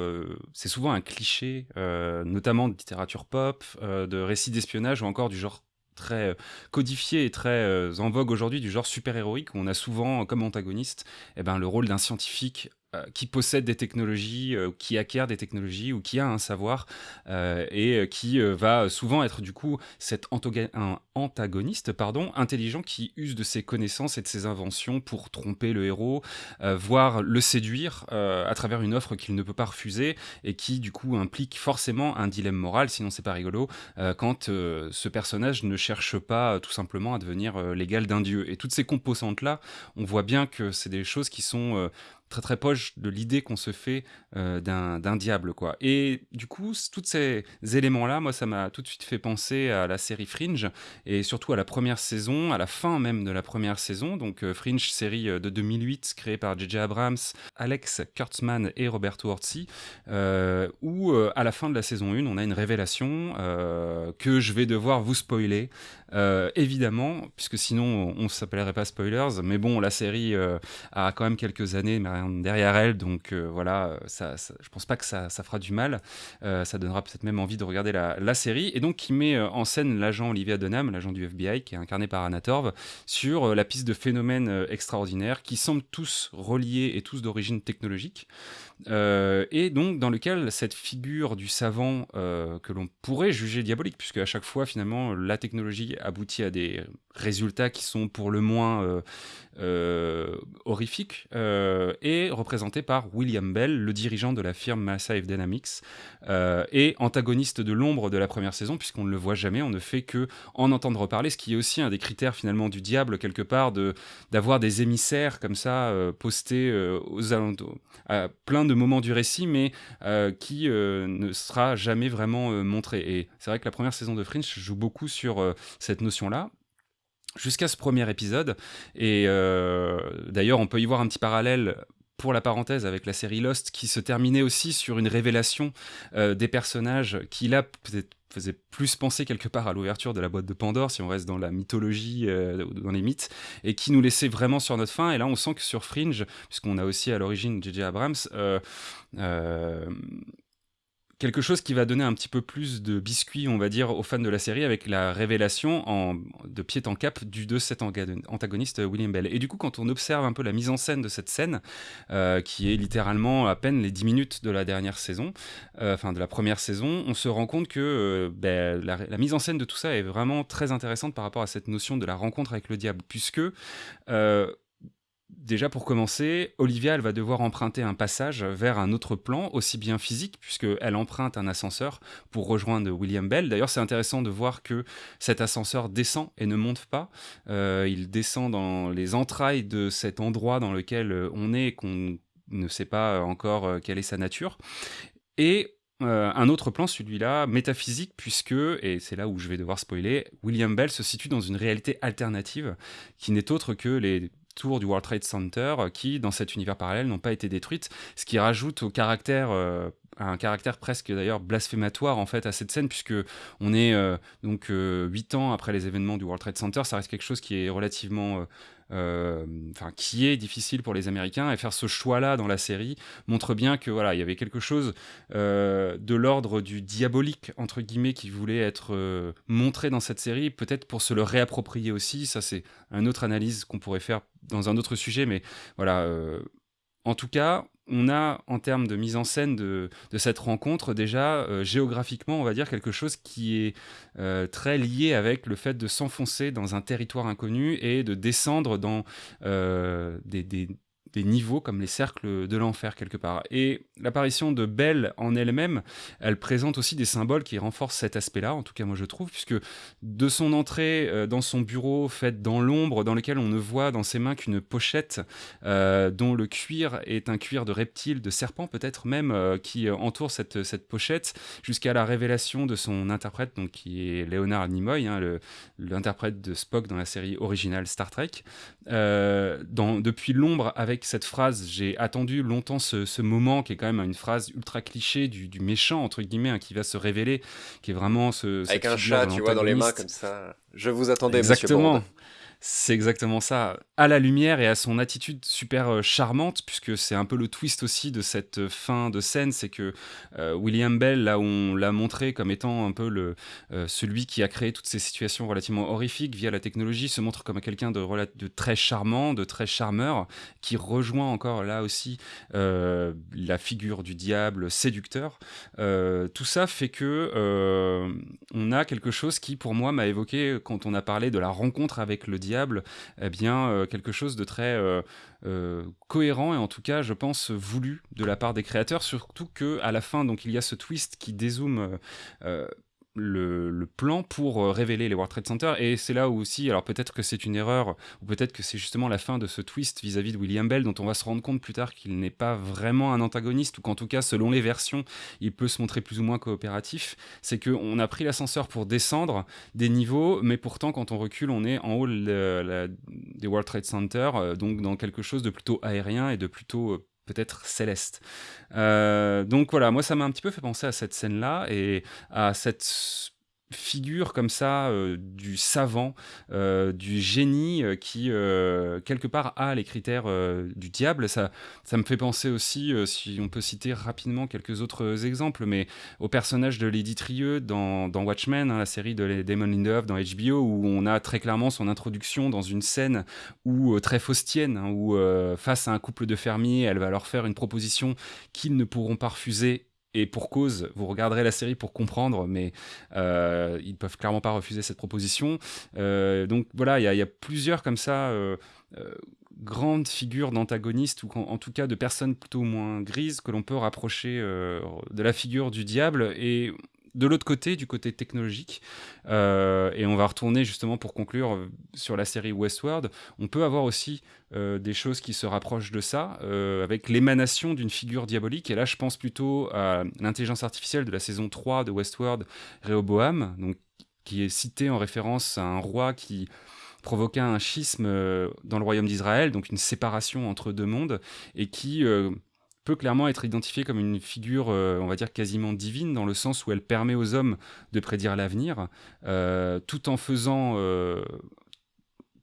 c'est souvent un cliché notamment de littérature pop de récits d'espionnage ou encore du genre très euh, codifié et très euh, en vogue aujourd'hui du genre super-héroïque où on a souvent comme antagoniste eh ben, le rôle d'un scientifique qui possède des technologies, euh, qui acquiert des technologies ou qui a un savoir euh, et qui va souvent être du coup cet un antagoniste pardon, intelligent qui use de ses connaissances et de ses inventions pour tromper le héros, voire le séduire à travers une offre qu'il ne peut pas refuser et qui du coup implique forcément un dilemme moral, sinon c'est pas rigolo, quand ce personnage ne cherche pas tout simplement à devenir l'égal d'un dieu. Et toutes ces composantes-là, on voit bien que c'est des choses qui sont très très proche de l'idée qu'on se fait euh, d'un diable quoi. Et du coup, tous ces éléments-là, moi, ça m'a tout de suite fait penser à la série Fringe et surtout à la première saison, à la fin même de la première saison. Donc euh, Fringe, série euh, de 2008 créée par J.J. Abrams, Alex Kurtzman et Roberto Orci, où à la fin de la saison 1, on a une révélation que je vais devoir vous spoiler, évidemment, puisque sinon on ne s'appellerait pas spoilers. Mais bon, la série a quand même quelques années, derrière elle, donc euh, voilà, ça, ça, je pense pas que ça, fera du mal. Euh, ça donnera peut-être même envie de regarder la, série. Et donc, qui met euh, en scène l'agent Olivia Dunham, l'agent du FBI, qui est incarné par Anna Torv, sur la piste de phénomènes extraordinaires qui semblent tous reliés et tous d'origine technologique. Et donc, dans lequel cette figure du savant que l'on pourrait juger diabolique, puisque à chaque fois, finalement, la technologie aboutit à des résultats qui sont pour le moins euh, horrifique, euh, est représenté par William Bell, le dirigeant de la firme Massive Dynamics, euh, et antagoniste de l'ombre de la première saison, puisqu'on ne le voit jamais, on ne fait que en entendre reparler, ce qui est aussi un des critères finalement du diable, quelque part, d'avoir des émissaires comme ça, postés aux alentours, plein de moments du récit, mais qui ne sera jamais vraiment montré. Et c'est vrai que la première saison de Fringe joue beaucoup sur cette notion-là, jusqu'à ce premier épisode. Et euh, d'ailleurs, on peut y voir un petit parallèle pour la parenthèse avec la série Lost qui se terminait aussi sur une révélation euh, des personnages qui là peut-être faisait plus penser quelque part à l'ouverture de la boîte de Pandore, si on reste dans la mythologie, euh, dans les mythes, et qui nous laissait vraiment sur notre fin. Et là, on sent que sur Fringe, puisqu'on a aussi à l'origine J.J. Abrams, euh, euh, quelque chose qui va donner un petit peu plus de biscuit, on va dire, aux fans de la série avec la révélation de pied en cap du de cet antagoniste William Bell. Et du coup, quand on observe un peu la mise en scène de cette scène, euh, qui est littéralement à peine les 10 minutes de la dernière saison, euh, enfin de la première saison, on se rend compte que euh, ben, la, mise en scène de tout ça est vraiment très intéressante par rapport à cette notion de la rencontre avec le diable, puisque Déjà pour commencer, Olivia, va devoir emprunter un passage vers un autre plan, aussi bien physique, puisqu'elle emprunte un ascenseur pour rejoindre William Bell. D'ailleurs, c'est intéressant de voir que cet ascenseur descend et ne monte pas. Euh, il descend dans les entrailles de cet endroit dans lequel euh, on est qu'on ne sait pas encore euh, quelle est sa nature. Et un autre plan, celui-là, métaphysique, puisque, et c'est là où je vais devoir spoiler, William Bell se situe dans une réalité alternative qui n'est autre que les tours du World Trade Center euh, qui, dans cet univers parallèle, n'ont pas été détruites, ce qui rajoute au caractère euh, un caractère presque d'ailleurs blasphématoire en fait à cette scène puisque on est euh, donc huit ans après les événements du World Trade Center ça reste quelque chose qui est relativement enfin qui est difficile pour les Américains. Et faire ce choix-là dans la série montre bien que voilà il y avait quelque chose euh, de l'ordre du diabolique entre guillemets qui voulait être euh, montré dans cette série. Peut-être pour se le réapproprier aussi. Ça c'est une autre analyse qu'on pourrait faire dans un autre sujet. Mais voilà en tout cas, on a en termes de mise en scène de, cette rencontre déjà euh, géographiquement on va dire quelque chose qui est euh, très lié avec le fait de s'enfoncer dans un territoire inconnu et de descendre dans euh, des, des niveaux comme les cercles de l'enfer quelque part. Et l'apparition de Belle en elle-même, elle présente aussi des symboles qui renforcent cet aspect-là, en tout cas moi je trouve, puisque de son entrée euh, dans son bureau faite dans l'ombre, dans lequel on ne voit dans ses mains qu'une pochette euh, dont le cuir est un cuir de reptile, de serpent peut-être même, euh, qui entoure cette, cette pochette, jusqu'à la révélation de son interprète, donc qui est Leonard Nimoy, hein, l'interprète de Spock dans la série originale Star Trek, dans, depuis l'ombre avec cette phrase, j'ai attendu longtemps ce, moment qui est quand même une phrase ultra cliché du, méchant, entre guillemets, hein, qui va se révéler, qui est vraiment ce. Avec un chat, tu vois, dans les mains comme ça. Je vous attendais, Exactement. C'est exactement ça. À la lumière et à son attitude super euh, charmante, puisque c'est un peu le twist aussi de cette euh, fin de scène, c'est que euh, William Bell, là où on l'a montré comme étant un peu le, celui qui a créé toutes ces situations relativement horrifiques via la technologie, se montre comme quelqu'un de, de, très charmant, de très charmeur, qui rejoint encore là aussi la figure du diable séducteur. tout ça fait que on a quelque chose qui, pour moi, m'a évoqué quand on a parlé de la rencontre avec le diable eh bien, euh, quelque chose de très euh, euh, cohérent et en tout cas, je pense, voulu de la part des créateurs, surtout que à la fin, donc, il y a ce twist qui dézoome le, plan pour euh, révéler les World Trade Center. Et c'est là où aussi, alors peut-être que c'est une erreur, ou peut-être que c'est justement la fin de ce twist vis-à-vis de William Bell, dont on va se rendre compte plus tard qu'il n'est pas vraiment un antagoniste, ou qu'en tout cas, selon les versions, il peut se montrer plus ou moins coopératif. C'est qu'on a pris l'ascenseur pour descendre des niveaux, mais pourtant, quand on recule, on est en haut des World Trade Center, euh, donc dans quelque chose de plutôt aérien et de plutôt euh, peut-être céleste. Euh, donc voilà, moi ça m'a un petit peu fait penser à cette scène-là et à cette figure comme ça euh, du savant, euh, du génie euh, qui quelque part a les critères du diable. Ça, ça me fait penser aussi, si on peut citer rapidement quelques autres exemples, mais au personnage de Lady Trieux dans, Watchmen, hein, la série de Damon Lindelof dans HBO, où on a très clairement son introduction dans une scène où très faustienne, hein, où face à un couple de fermiers, elle va leur faire une proposition qu'ils ne pourront pas refuser et pour cause, vous regarderez la série pour comprendre, mais euh, ils peuvent clairement pas refuser cette proposition. Euh, donc voilà, il y, a plusieurs comme ça euh, euh, grandes figures d'antagonistes ou en, tout cas de personnes plutôt moins grises que l'on peut rapprocher de la figure du diable et de l'autre côté, du côté technologique, euh, et on va retourner justement pour conclure euh, sur la série Westworld, on peut avoir aussi euh, des choses qui se rapprochent de ça, avec l'émanation d'une figure diabolique, et là je pense plutôt à l'intelligence artificielle de la saison 3 de Westworld, Rehoboam, qui est cité en référence à un roi qui provoqua un schisme dans le royaume d'Israël, donc une séparation entre deux mondes, et qui peut clairement être identifiée comme une figure, on va dire, quasiment divine, dans le sens où elle permet aux hommes de prédire l'avenir, tout en faisant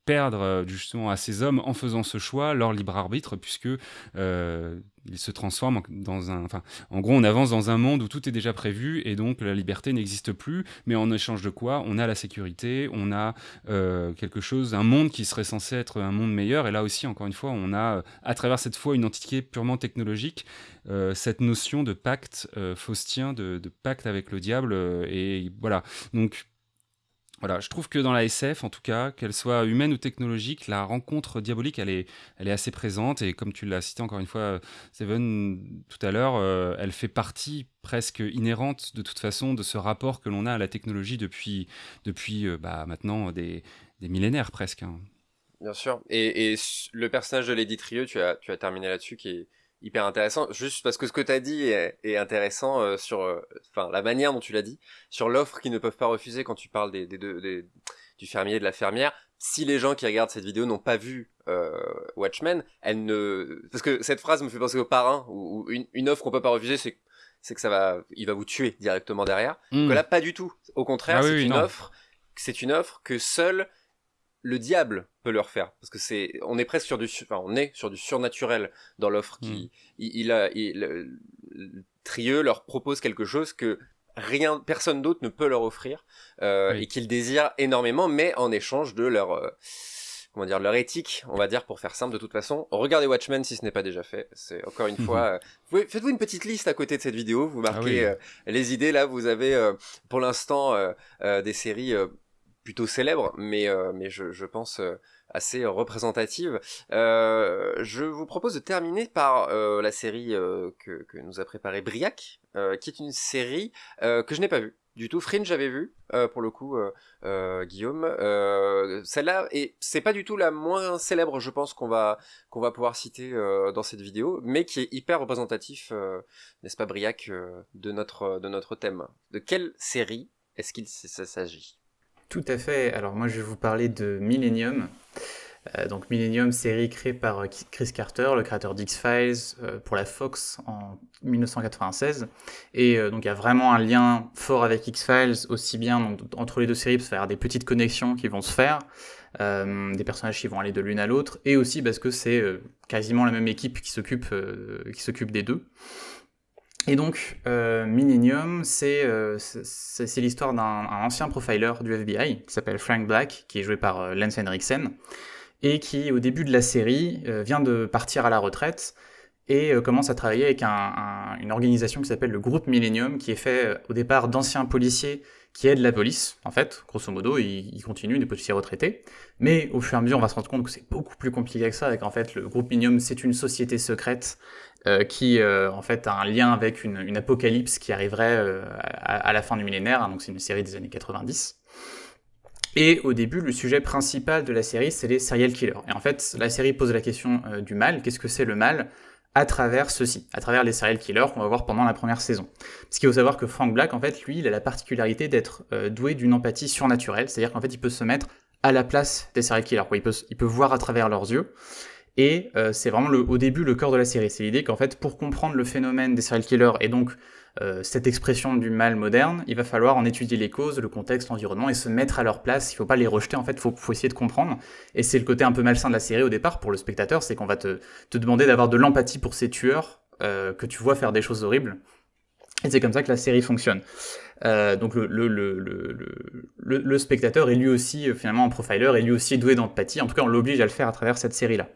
perdre euh, justement à ces hommes en faisant ce choix leur libre arbitre puisque euh, ils se transforment dans un en gros on avance dans un monde où tout est déjà prévu et donc la liberté n'existe plus. Mais en échange de quoi? On a la sécurité on a euh, quelque chose un monde qui serait censé être un monde meilleur. Et là aussi encore une fois on a à travers cette fois une entité purement technologique cette notion de pacte faustien de, de, pacte avec le diable et voilà. Donc voilà, je trouve que dans la SF, en tout cas, qu'elle soit humaine ou technologique, la rencontre diabolique, elle est, elle est assez présente. Et comme tu l'as cité encore une fois, Seven, tout à l'heure, euh, elle fait partie presque inhérente, de toute façon, de ce rapport que l'on a à la technologie depuis, depuis euh, bah, maintenant des, millénaires presque. Hein. Bien sûr. Et, le personnage de Lady Trieux, tu as, tu as terminé là-dessus, qui hyper intéressant juste parce que ce que tu as dit est, intéressant euh, sur euh, enfin la manière dont tu l'as dit sur l'offre qu'ils ne peuvent pas refuser quand tu parles des, des, des, du fermier et de la fermière. Si les gens qui regardent cette vidéo n'ont pas vu euh, Watchmen elle ne parce que cette phrase me fait penser au parrain où, une, une, offre qu'on peut pas refuser c'est c'est que ça va il va vous tuer directement derrière. Mmh. que là pas du tout. Au contraire ah c'est une offre c'est une offre que seul le diable peut leur faire. Parce que c'est on est presque sur du enfin on est sur du surnaturel dans l'offre qui mm. il, a il, Trieux leur propose quelque chose que rien personne d'autre ne peut leur offrir euh, et qu'ils désirent énormément mais en échange de leur euh, comment dire leur éthique on va dire pour faire simple de toute façon. Regardez Watchmen si ce n'est pas déjà fait. C'est encore une fois euh, faites-vous une petite liste à côté de cette vidéo. Vous marquez ah les idées. Là vous avez pour l'instant des séries plutôt célèbre, mais, euh, je, pense euh, assez représentative. Euh, je vous propose de terminer par la série que, nous a préparé Briac, qui est une série que je n'ai pas vue du tout. Fringe, j'avais vu, pour le coup, Guillaume. Celle-là, et c'est pas du tout la moins célèbre, je pense, qu'on va, pouvoir citer dans cette vidéo, mais qui est hyper représentatif, n'est-ce pas, Briac, de notre thème. De quelle série est-ce qu'il s'agit? Tout à fait. Alors moi je vais vous parler de Millennium. Euh, donc Millennium, série créée par euh, Chris Carter, le créateur d'X-Files euh, pour la Fox en 1996. Et donc il y a vraiment un lien fort avec X-Files, aussi bien entre les deux séries, parce qu'il y avoir des petites connexions qui vont se faire, des personnages qui vont aller de l'une à l'autre, et aussi parce que c'est quasiment la même équipe qui s'occupe des deux. Et donc, euh, Millennium, euh, c'est l'histoire d'un ancien profiler du FBI qui s'appelle Frank Black, qui est joué par euh, Lance Henriksen, et qui, au début de la série, euh, vient de partir à la retraite et commence à travailler avec une organisation qui s'appelle le groupe Millennium, qui est fait au départ d'anciens policiers qui aident la police, en fait, grosso modo, ils, ils, continuent, des policiers retraités. Mais au fur et à mesure, on va se rendre compte que c'est beaucoup plus compliqué que ça, et qu'en fait, le groupe Millennium, c'est une société secrète euh, qui euh, en fait a un lien avec une, apocalypse qui arriverait euh, à, la fin du millénaire, hein, donc c'est une série des années 90. Et au début, le sujet principal de la série, c'est les serial killers. Et en fait, la série pose la question du mal. Qu'est-ce que c'est le mal à travers ceci, à travers les serial killers qu'on va voir pendant la première saison? Parce qu'il faut savoir que Frank Black, en fait, lui, il a la particularité d'être doué d'une empathie surnaturelle, c'est-à-dire qu'en fait, il peut se mettre à la place des serial killers, il peut voir à travers leurs yeux. Et euh, c'est vraiment au début le cœur de la série. C'est l'idée qu'en fait, pour comprendre le phénomène des serial killers et donc euh, cette expression du mal moderne, il va falloir en étudier les causes, le contexte, l'environnement et se mettre à leur place. Il faut pas les rejeter, en fait, il faut, faut, essayer de comprendre. Et c'est le côté un peu malsain de la série au départ pour le spectateur, c'est qu'on va te, demander d'avoir de l'empathie pour ces tueurs euh, que tu vois faire des choses horribles. Et c'est comme ça que la série fonctionne. Donc le, spectateur est lui aussi finalement un profiler, et lui aussi doué d'empathie. En tout cas, on l'oblige à le faire à travers cette série-là.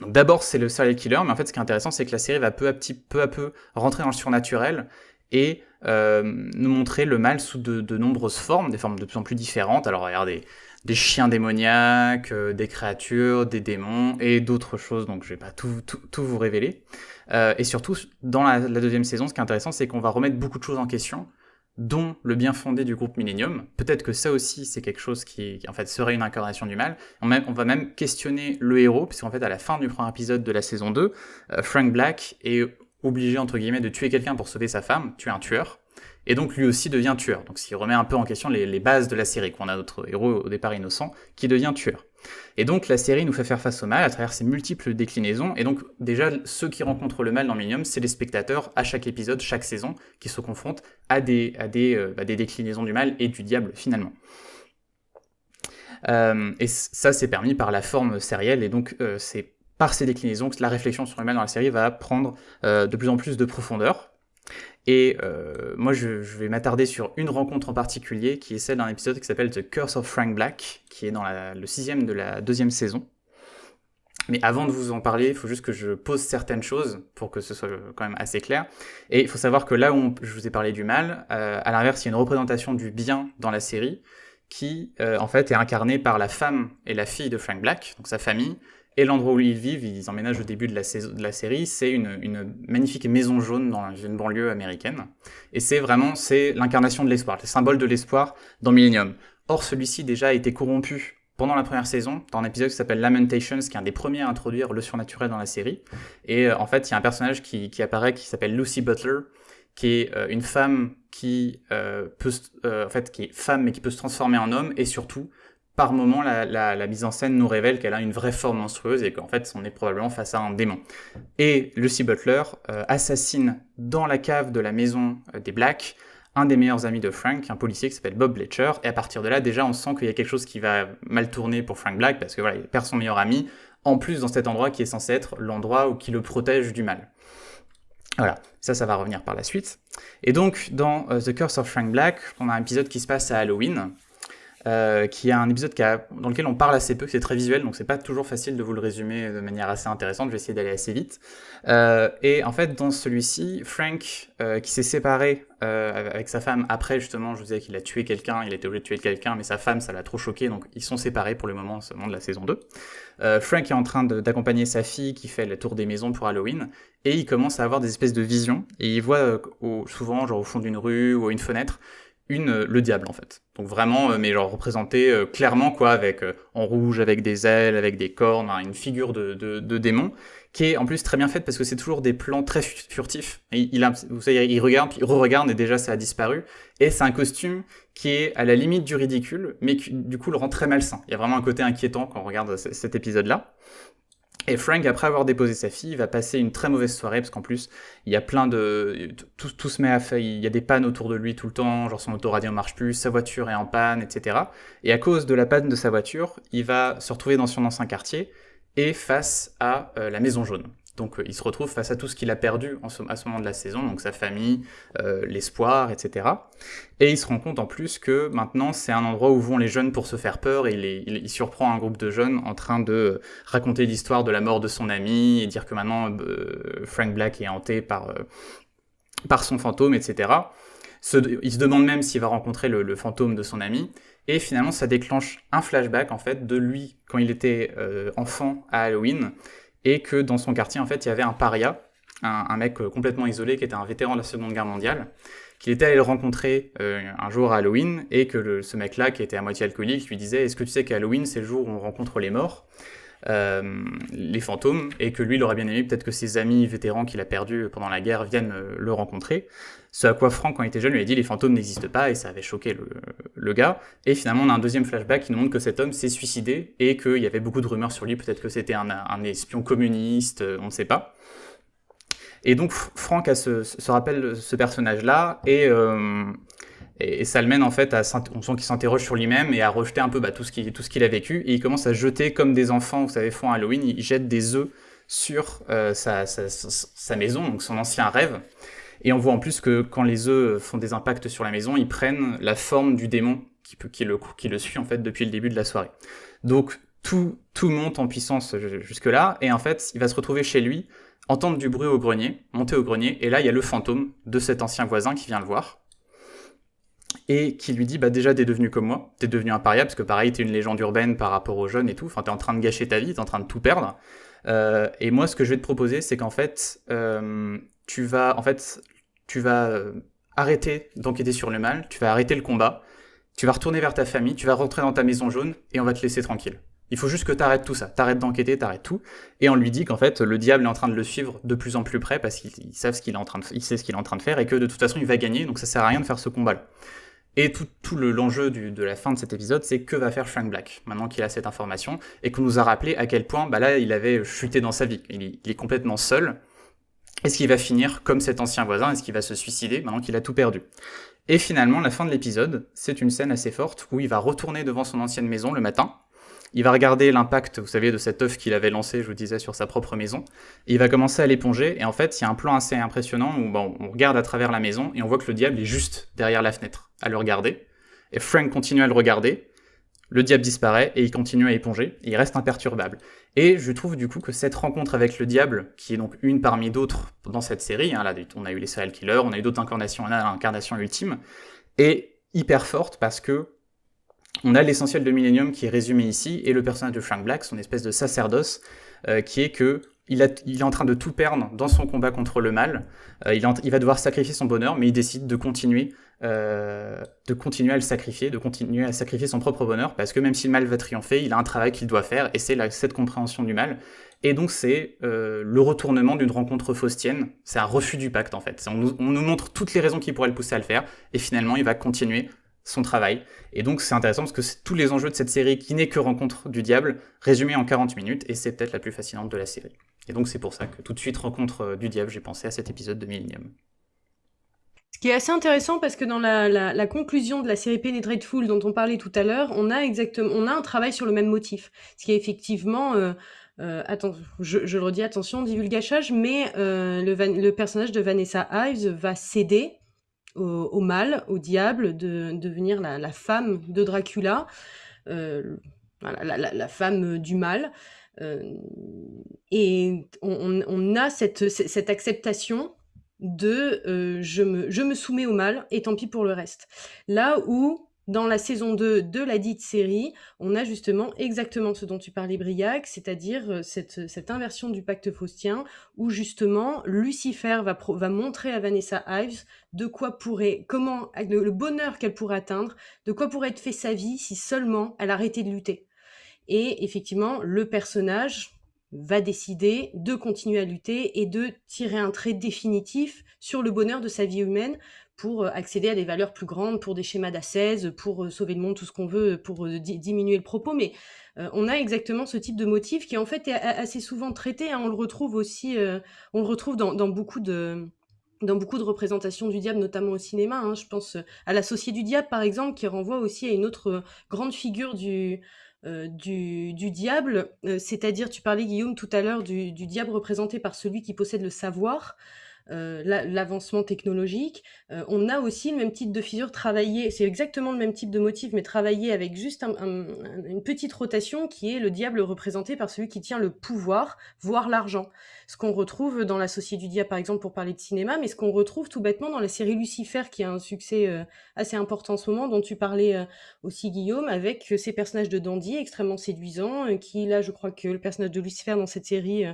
D'abord, c'est le serial killer, mais en fait, ce qui est intéressant, c'est que la série va peu à, petit, peu, à peu rentrer dans le surnaturel et euh, nous montrer le mal sous de, nombreuses formes, des formes de plus en plus différentes. Alors, regardez, des chiens démoniaques, euh, des créatures, des démons et d'autres choses, donc je vais pas tout, tout, vous révéler. Euh, et surtout, dans la, deuxième saison, ce qui est intéressant, c'est qu'on va remettre beaucoup de choses en question dont le bien fondé du groupe Millennium. Peut-être que ça aussi, c'est quelque chose qui, en fait, serait une incarnation du mal. On, va même questionner le héros, puisqu'en fait, à la fin du premier épisode de la saison 2, euh, Frank Black est obligé, entre guillemets, de tuer quelqu'un pour sauver sa femme, tuer un tueur. Et donc lui aussi devient tueur. Donc ce qui remet un peu en question les, bases de la série, qu'on a notre héros au départ innocent, qui devient tueur. Et donc la série nous fait faire face au mal à travers ses multiples déclinaisons. Et donc déjà, ceux qui rencontrent le mal dans Millennium, c'est les spectateurs à chaque épisode, chaque saison, qui se confrontent à des, euh, bah, déclinaisons du mal et du diable finalement. Euh, et ça, c'est permis par la forme sérielle, et donc euh, c'est par ces déclinaisons que la réflexion sur le mal dans la série va prendre de plus en plus de profondeur. Et euh, moi, je, vais m'attarder sur une rencontre en particulier, qui est celle d'un épisode qui s'appelle The Curse of Frank Black, qui est dans le sixième de la deuxième saison. Mais avant de vous en parler, il faut juste que je pose certaines choses pour que ce soit quand même assez clair. Et il faut savoir que là où je vous ai parlé du mal, euh, à l'inverse, il y a une représentation du bien dans la série qui, euh, en fait, est incarnée par la femme et la fille de Frank Black, donc sa famille, et l'endroit où ils vivent, ils emménagent au début de la, de la série, c'est une, magnifique maison jaune dans une banlieue américaine. Et c'est vraiment c'est l'incarnation de l'espoir, le symbole de l'espoir dans Millennium. Or, celui-ci déjà a été corrompu pendant la première saison, dans un épisode qui s'appelle Lamentations, qui est un des premiers à introduire le surnaturel dans la série. Et euh, en fait, il y a un personnage qui, qui apparaît qui s'appelle Lucy Butler, qui est euh, une femme qui euh, peut, en fait, qui est femme mais qui peut se transformer en homme, et surtout par moment, la, mise en scène nous révèle qu'elle a une vraie forme monstrueuse et qu'en fait, on est probablement face à un démon. Et Lucy Butler euh, assassine dans la cave de la maison euh, des Blacks un des meilleurs amis de Frank, un policier qui s'appelle Bob Bletcher. Et à partir de là, déjà, on sent qu'il y a quelque chose qui va mal tourner pour Frank Black parce que voilà, il perd son meilleur ami. En plus, dans cet endroit qui est censé être l'endroit qui le protège du mal. Voilà, ça, ça va revenir par la suite. Et donc, dans euh, The Curse of Frank Black, on a un épisode qui se passe à Halloween. Euh, qui est un épisode qui a, dans lequel on parle assez peu, c'est très visuel, donc c'est pas toujours facile de vous le résumer de manière assez intéressante, je vais essayer d'aller assez vite. Euh, et en fait, dans celui-ci, Frank, euh, qui s'est séparé euh, avec sa femme après, justement, je vous disais qu'il a tué quelqu'un, il était obligé de tuer quelqu'un, mais sa femme, ça l'a trop choqué, donc ils sont séparés pour le moment, seulement de la saison 2. Frank est en train d'accompagner sa fille qui fait le tour des maisons pour Halloween, et il commence à avoir des espèces de visions, et il voit souvent, genre au fond d'une rue ou à une fenêtre, une, euh, le diable en fait. Donc vraiment, euh, mais genre représenté euh, clairement quoi, avec en rouge, avec des ailes, avec des cornes, hein, une figure de, de, de, démon, qui est en plus très bien faite parce que c'est toujours des plans très furtifs. il, il, vous savez, il regarde, puis il re-regarde et déjà ça a disparu. Et c'est un costume qui est à la limite du ridicule, mais qui du coup le rend très malsain. Il y a vraiment un côté inquiétant quand on regarde cet épisode-là. Et Frank, après avoir déposé sa fille, va passer une très mauvaise soirée parce qu'en plus, il y a plein de. Tout, se met à faire. Il y a des pannes autour de lui tout le temps, genre son autoradio ne marche plus, sa voiture est en panne, etc. Et à cause de la panne de sa voiture, il va se retrouver dans son ancien quartier et face à euh, la Maison Jaune. Donc euh, il se retrouve face à tout ce qu'il a perdu à ce moment de la saison, donc sa famille, euh, l'espoir, etc. Et il se rend compte en plus que maintenant c'est un endroit où vont les jeunes pour se faire peur, et il, surprend un groupe de jeunes en train de raconter l'histoire de la mort de son ami, et dire que maintenant euh, Frank Black est hanté par, euh, son fantôme, etc. il se demande même s'il va rencontrer le, le, fantôme de son ami, et finalement ça déclenche un flashback en fait de lui quand il était euh, enfant à Halloween, et que dans son quartier, en fait, il y avait un paria, un, mec euh, complètement isolé qui était un vétéran de la Seconde Guerre mondiale, qu'il était allé le rencontrer euh, un jour à Halloween, et que ce mec-là, qui était à moitié alcoolique, lui disait Est-ce que tu sais qu'Halloween, c'est le jour où on rencontre les morts euh, les fantômes, et que lui, il aurait bien aimé peut-être que ses amis vétérans qu'il a perdus pendant la guerre viennent le rencontrer. Ce à quoi Franck, quand il était jeune, lui a dit les fantômes n'existent pas et ça avait choqué le, gars. Et finalement, on a un deuxième flashback qui nous montre que cet homme s'est suicidé et qu'il y avait beaucoup de rumeurs sur lui. Peut-être que c'était un, espion communiste, euh, on ne sait pas. Et donc, Franck a ce, se rappelle ce personnage-là et, euh, et, ça le mène en fait à. On sent qu'il s'interroge sur lui-même et à rejeter un peu bah, tout ce qu'il a vécu. Et il commence à jeter comme des enfants, vous savez, font Halloween, il jette des œufs sur euh, sa, sa, maison, donc son ancien rêve. Et on voit en plus que quand les œufs font des impacts sur la maison, ils prennent la forme du démon qui, le, suit en fait depuis le début de la soirée. Donc tout, tout monte en puissance jusque-là, et en fait, il va se retrouver chez lui, entendre du bruit au grenier, monter au grenier, et là, il y a le fantôme de cet ancien voisin qui vient le voir, et qui lui dit, bah déjà, t'es devenu comme moi, t'es devenu un paria, parce que pareil, t'es une légende urbaine par rapport aux jeunes et tout, enfin, t'es en train de gâcher ta vie, t'es en train de tout perdre, euh, et moi, ce que je vais te proposer, c'est qu'en fait, euh, tu vas, en fait, tu vas euh, arrêter d'enquêter sur le mal, tu vas arrêter le combat, tu vas retourner vers ta famille, tu vas rentrer dans ta maison jaune et on va te laisser tranquille. Il faut juste que tu arrêtes tout ça, t'arrêtes d'enquêter, t'arrêtes tout. Et on lui dit qu'en fait, le diable est en train de le suivre de plus en plus près parce qu'il sait ce qu'il est en train de, il sait ce qu'il est en train de faire et que de toute façon, il va gagner, donc ça sert à rien de faire ce combat-là. Et tout, tout l'enjeu de la fin de cet épisode, c'est que va faire Frank Black maintenant qu'il a cette information et qu'on nous a rappelé à quel point bah là il avait chuté dans sa vie. Il, est complètement seul. Est-ce qu'il va finir comme cet ancien voisin? Est-ce qu'il va se suicider maintenant qu'il a tout perdu? Et finalement, la fin de l'épisode, c'est une scène assez forte où il va retourner devant son ancienne maison le matin il va regarder l'impact, vous savez, de cet œuf qu'il avait lancé, je vous disais, sur sa propre maison. Et il va commencer à l'éponger. Et en fait, il y a un plan assez impressionnant où on regarde à travers la maison et on voit que le diable est juste derrière la fenêtre, à le regarder. Et Frank continue à le regarder. Le diable disparaît et il continue à éponger. Il reste imperturbable. Et je trouve du coup que cette rencontre avec le diable, qui est donc une parmi d'autres dans cette série, hein, on a eu les serial killers, on a eu d'autres incarnations, on a l'incarnation ultime, est hyper forte parce que on a l'essentiel de Millennium qui est résumé ici, et le personnage de Frank Black, son espèce de sacerdoce, euh, qui est que il, est en train de tout perdre dans son combat contre le mal. Euh, il, va devoir sacrifier son bonheur, mais il décide de continuer, euh, de continuer à le sacrifier, de continuer à sacrifier son propre bonheur, parce que même si le mal va triompher, il a un travail qu'il doit faire, et c'est cette compréhension du mal. Et donc c'est le retournement d'une rencontre faustienne, c'est un refus du pacte en fait. On nous, on nous montre toutes les raisons qui pourraient le pousser à le faire, et finalement il va continuer son travail. Et donc c'est intéressant parce que tous les enjeux de cette série qui n'est que Rencontre du Diable, résumé en 40 minutes, et c'est peut-être la plus fascinante de la série. Et donc c'est pour ça que tout de suite Rencontre euh, du Diable, j'ai pensé à cet épisode de Millennium. Ce qui est assez intéressant parce que dans la, conclusion de la série Penetrateful dont on parlait tout à l'heure, on a exactement, on a un travail sur le même motif. Ce qui est effectivement, euh, euh, je, le redis, attention, divulgachage, mais le, le, personnage de Vanessa Ives va céder au, mal, au diable, de, devenir la, femme de Dracula, euh, la, femme du mal. Euh, et on, a cette, cette acceptation de euh, je, me, je me soumets au mal et tant pis pour le reste. Là où dans la saison 2 de la dite série, on a justement exactement ce dont tu parlais, Briac, c'est-à-dire euh, cette, cette, inversion du pacte faustien, où justement Lucifer va, va montrer à Vanessa Ives de quoi pourrait, comment, le, bonheur qu'elle pourrait atteindre, de quoi pourrait être fait sa vie si seulement elle arrêtait de lutter. Et effectivement, le personnage va décider de continuer à lutter et de tirer un trait définitif sur le bonheur de sa vie humaine pour euh, accéder à des valeurs plus grandes, pour des schémas d'assaise, pour euh, sauver le monde, tout ce qu'on veut, pour euh, diminuer le propos. Mais on a exactement ce type de motif qui en fait est assez souvent traité. Hein. On le retrouve aussi, retrouve dans, beaucoup de dans beaucoup de représentations du diable, notamment au cinéma. Hein. Je pense à l'associé du diable, par exemple, qui renvoie aussi à une autre grande figure du, du, du, diable, c'est-à-dire, tu parlais, Guillaume, tout à l'heure, du, du, diable représenté par celui qui possède le savoir. Euh, l'avancement technologique. Euh, on a aussi le même type de figure travaillé, c'est exactement le même type de motif, mais travaillé avec juste une petite rotation qui est le diable représenté par celui qui tient le pouvoir, voire l'argent. Ce qu'on retrouve dans l'associé du diable, par exemple, pour parler de cinéma, mais ce qu'on retrouve tout bêtement dans la série Lucifer, qui a un succès euh, assez important en ce moment, dont tu parlais aussi, Guillaume, avec ces personnages de dandy extrêmement séduisants, qui, là, je crois que le personnage de Lucifer dans cette série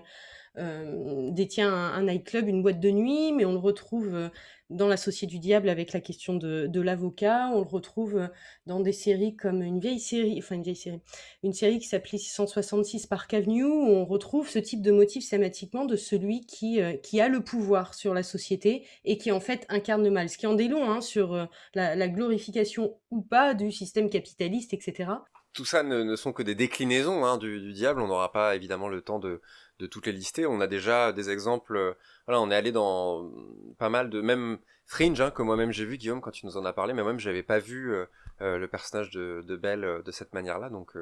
euh, détient un, nightclub, une boîte de nuit, mais on le retrouve euh, dans l'associé du diable avec la question de, l'avocat. On le retrouve euh, dans des séries comme une vieille série, enfin une vieille série, une série qui s'appelait 666 Park Avenue, où on retrouve ce type de motif schématiquement de celui qui, qui a le pouvoir sur la société et qui en fait incarne le mal. Ce qui en dit long hein, sur la, glorification ou pas du système capitaliste, etc. Tout ça ne, sont que des déclinaisons hein, du, diable. On n'aura pas évidemment le temps de, toutes les lister. On a déjà des exemples. Euh, voilà, on est allé dans pas mal de même Fringe hein, que moi-même j'ai vu Guillaume quand tu nous en as parlé, mais moi-même j'avais pas vu euh, euh, le personnage de, de Belle de cette manière-là. Donc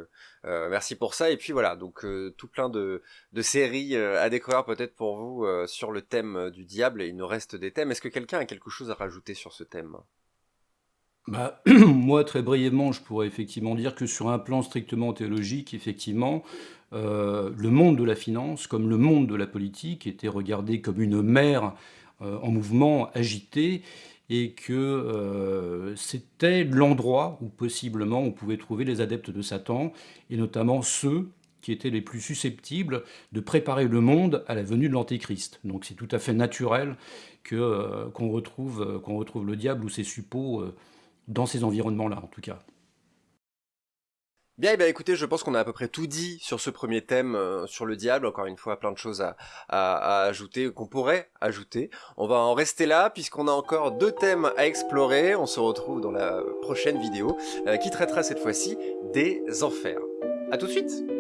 merci pour ça. Et puis voilà, donc tout plein de, de séries à découvrir peut-être pour vous sur le thème du diable. Et il nous reste des thèmes. Est-ce que quelqu'un a quelque chose à rajouter sur ce thème? Bah, moi, très brièvement, je pourrais effectivement dire que sur un plan strictement théologique, effectivement, euh, le monde de la finance, comme le monde de la politique, était regardé comme une mer euh, en mouvement, agité, et que euh, c'était l'endroit où possiblement on pouvait trouver les adeptes de Satan, et notamment ceux qui étaient les plus susceptibles de préparer le monde à la venue de l'Antéchrist. Donc c'est tout à fait naturel qu'on retrouve, qu'on retrouve le diable ou ses suppôts dans ces environnements-là, en tout cas. Bien, eh bien écoutez, je pense qu'on a à peu près tout dit sur ce premier thème, euh, sur le diable. Encore une fois, plein de choses à, à, ajouter, qu'on pourrait ajouter. On va en rester là, puisqu'on a encore deux thèmes à explorer. On se retrouve dans la prochaine vidéo, euh, qui traitera cette fois-ci des enfers. À tout de suite